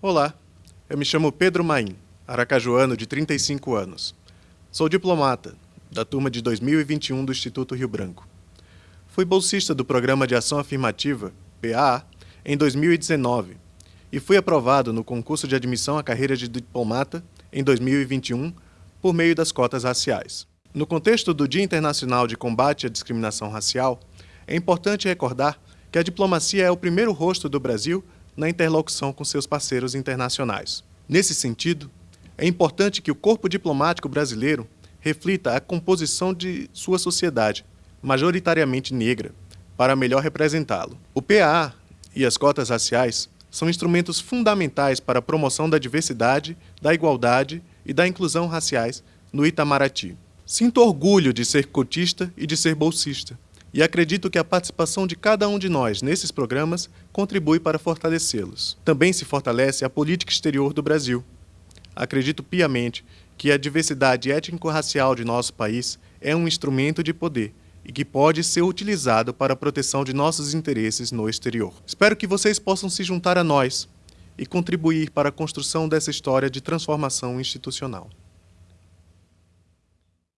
Olá, eu me chamo Pedro Maim, aracajuano de 35 anos. Sou diplomata, da turma de 2021 do Instituto Rio Branco. Fui bolsista do Programa de Ação Afirmativa, PAA, em 2019 e fui aprovado no concurso de admissão à carreira de diplomata em 2021 por meio das cotas raciais. No contexto do Dia Internacional de Combate à Discriminação Racial, é importante recordar que a diplomacia é o primeiro rosto do Brasil na interlocução com seus parceiros internacionais. Nesse sentido, é importante que o corpo diplomático brasileiro reflita a composição de sua sociedade, majoritariamente negra, para melhor representá-lo. O PAA e as cotas raciais são instrumentos fundamentais para a promoção da diversidade, da igualdade e da inclusão raciais no Itamaraty. Sinto orgulho de ser cotista e de ser bolsista e acredito que a participação de cada um de nós nesses programas contribui para fortalecê-los. Também se fortalece a política exterior do Brasil. Acredito piamente que a diversidade étnico-racial de nosso país é um instrumento de poder e que pode ser utilizado para a proteção de nossos interesses no exterior. Espero que vocês possam se juntar a nós e contribuir para a construção dessa história de transformação institucional.